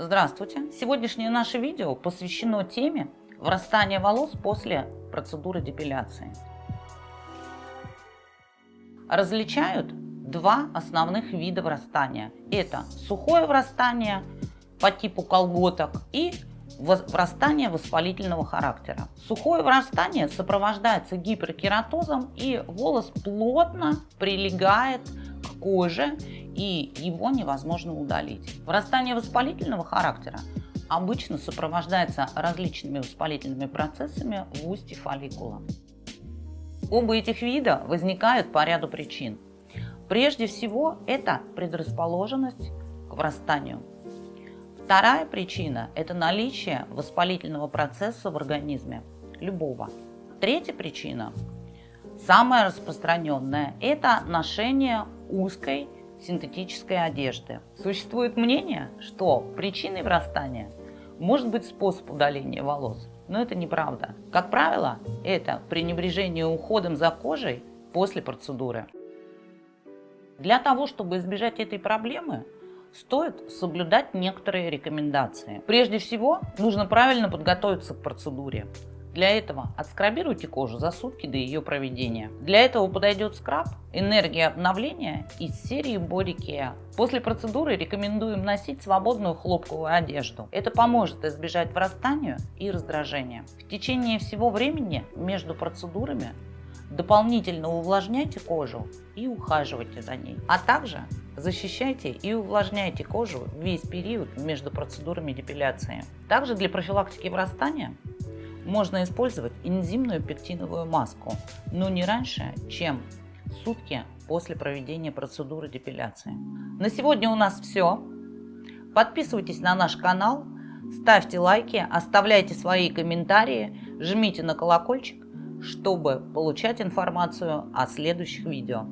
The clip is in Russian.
Здравствуйте! Сегодняшнее наше видео посвящено теме врастания волос после процедуры депиляции. Различают два основных вида врастания. Это сухое врастание по типу колготок и врастание воспалительного характера. Сухое врастание сопровождается гиперкератозом и волос плотно прилегает к коже и его невозможно удалить. Врастание воспалительного характера обычно сопровождается различными воспалительными процессами в устье фолликула. Оба этих вида возникают по ряду причин. Прежде всего, это предрасположенность к врастанию. Вторая причина – это наличие воспалительного процесса в организме, любого. Третья причина, самая распространенная, это ношение узкой синтетической одежды. Существует мнение, что причиной врастания может быть способ удаления волос, но это неправда. Как правило, это пренебрежение уходом за кожей после процедуры. Для того, чтобы избежать этой проблемы, стоит соблюдать некоторые рекомендации. Прежде всего, нужно правильно подготовиться к процедуре. Для этого отскрабируйте кожу за сутки до ее проведения. Для этого подойдет скраб «Энергия обновления» из серии Body Care. После процедуры рекомендуем носить свободную хлопковую одежду. Это поможет избежать врастания и раздражения. В течение всего времени между процедурами дополнительно увлажняйте кожу и ухаживайте за ней. А также защищайте и увлажняйте кожу весь период между процедурами депиляции. Также для профилактики врастания можно использовать энзимную пектиновую маску, но не раньше, чем сутки после проведения процедуры депиляции. На сегодня у нас все. Подписывайтесь на наш канал, ставьте лайки, оставляйте свои комментарии, жмите на колокольчик, чтобы получать информацию о следующих видео.